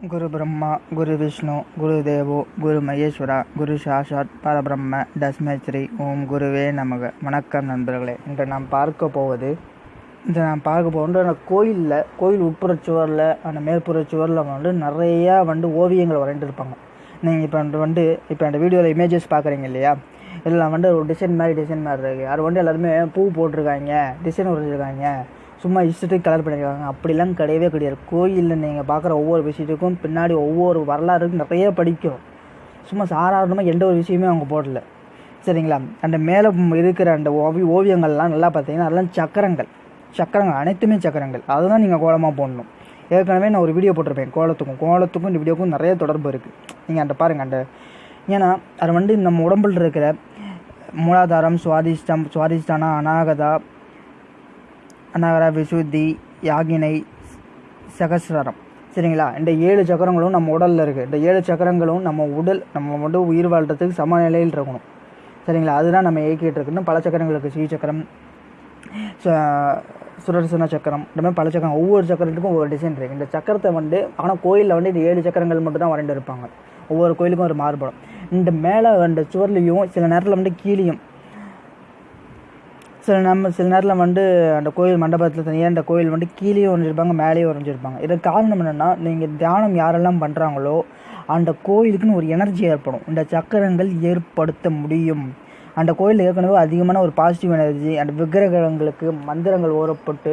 குரு பிரம்மா குரு விஷ்ணு குரு தேவோ குரு மகேஸ்வரா குரு சாஷாத் பரபிரம்ம தஸ்மேஸ்ரீ ஓம் குருவே நமக. வணக்கம் நண்பர்களே. இன்று நாம் பார்க்க போவது இந்த நாம் பார்க்க போகின்ற அந்த கோயிலில் கோயில் உட்புற சுவரில் அந்த மேற்புற சுவரில் வந்து நிறையா வந்து ஓவியங்கள் வரைந்துருப்பாங்க. நீங்கள் இப்போ வந்து இப்போ அந்த வீடியோவில் இமேஜஸ் பார்க்குறீங்க இல்லையா? இதில் வந்து ஒரு டிசைன் மாதிரி டிசைன் மாதிரி இருக்குது அது வந்து எல்லாருமே பூ போட்டிருக்காங்க டிசைன் வரைஞ்சிருக்காங்க. சும்மா இஷ்டத்துக்கு கலர் பண்ணியிருக்காங்க அப்படிலாம் கிடையவே கிடையாது. கோயிலில் நீங்கள் பார்க்குற ஒவ்வொரு விஷயத்துக்கும் பின்னாடி ஒவ்வொரு வரலாறுக்கும் நிறைய படிக்கும். சும்மா சாதாரணமாக எந்த ஒரு விஷயமே அவங்க போடல. சரிங்களா? அந்த மேலே இருக்கிற அந்த ஓவி ஓவியங்கள்லாம் நல்லா பார்த்தீங்கன்னா அதெல்லாம் சக்கரங்கள். சக்கரங்கள் அனைத்துமே சக்கரங்கள். அதுதான் நீங்கள் கோலமாக போடணும். ஏற்கனவே நான் ஒரு வீடியோ போட்டிருப்பேன் கோலத்துக்கும். கோலத்துக்கும் இந்த வீடியோக்கும் நிறைய தொடர்பு இருக்குது நீங்கள் அந்த பாருங்கள் அந்த ஏன்னா அது வந்து நம்ம உடம்புல இருக்கிற மூலாதாரம் சுவாதிஷ்டம் சுவாதிஷ்டானா அநாகதா அநாகர விசுத்தி யாகினை சகசிரம் சரிங்களா? இந்த ஏழு சக்கரங்களும் நம்ம உடலில் இருக்குது இந்த ஏழு சக்கரங்களும் நம்ம உடல் நம்ம வந்து உயிர் வாழ்கிறதுக்கு சமநிலையில் இருக்கணும். சரிங்களா? அதுதான் நம்ம இயக்கிட்டு இருக்குன்னு பல சக்கரங்களுக்கு ஸ்ரீ சக்கரம் சுரசன சக்கரம் இந்த மாதிரி பல சக்கரம் ஒவ்வொரு சக்கரத்துக்கும் ஒவ்வொரு டிசைன் இருக்குது இந்த சக்கரத்தை வந்து ஆனால் கோயிலில் வந்து இந்த ஏழு சக்கரங்கள் மட்டும் தான் வரைந்து இருப்பாங்க. ஒவ்வொரு கோயிலுக்கும் ஒரு மாறுபடும். இந்த மேலே அந்த சுவர்லேயும் சில நேரத்தில் வந்து கீழேயும் சில நம்ம சில நேரத்தில் வந்து அந்த கோயில் மண்டபத்தில் தனியாக அந்த கோயில் வந்து கீழேயும் வரைஞ்சிருப்பாங்க மேலேயும் வரைஞ்சிருப்பாங்க இதற்கு காரணம் என்னென்னா நீங்கள் தியானம் யாரெல்லாம் பண்ணுறாங்களோ அந்த கோயிலுக்குன்னு ஒரு எனர்ஜி ஏற்படும். இந்த சக்கரங்கள் ஏற்படுத்த முடியும். அந்த கோயிலில் ஏற்கனவே அதிகமான ஒரு பாசிட்டிவ் எனர்ஜி அந்த விக்கிரகங்களுக்கு மந்திரங்கள் ஓரப்பட்டு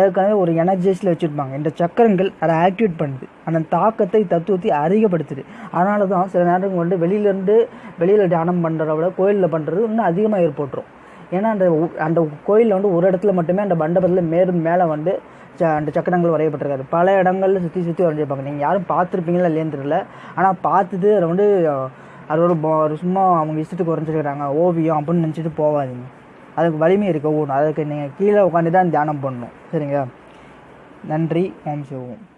ஏற்கனவே ஒரு எனர்ஜிஸில் வச்சுருப்பாங்க. இந்த சக்கரங்கள் அதை ஆக்டிவேட் பண்ணுது. அந்த தாக்கத்தை தத்துவத்தை அதிகப்படுத்துது. அதனால தான் சில நேரங்கள் வந்து வெளியிலேருந்து வெளியில் தியானம் பண்ணுறத விட கோயிலில் பண்ணுறது இன்னும் அதிகமாக ஏற்பட்டுரும். ஏன்னா அந்த அந்த கோயிலில் வந்து ஒரு இடத்துல மட்டுமே அந்த மண்டபத்தில் மேலும் மேலே வந்து ச- அந்த சக்கரங்கள் வரையப்பட்டிருக்காரு பல இடங்கள்ல சுற்றி சுற்றி வரைஞ்சிருப்பாங்க நீங்கள் யாரும் பார்த்துருப்பீங்களா இல்லையான்னு தெரியல. ஆனால் பார்த்துட்டு அதை வந்து அது ஒரு சும்மா அவங்க இஷ்டத்துக்கு வரைஞ்சிருக்கிறாங்க. ஓவியம் அப்படின்னு நினச்சிட்டு போகாதீங்க. அதுக்கு வலிமை இருக்க ஒவ்வொன்று அதுக்கு நீங்கள் கீழே உட்காந்து தான் தியானம் பண்ணணும். சரிங்களா? நன்றி. ஓம் சிவம்.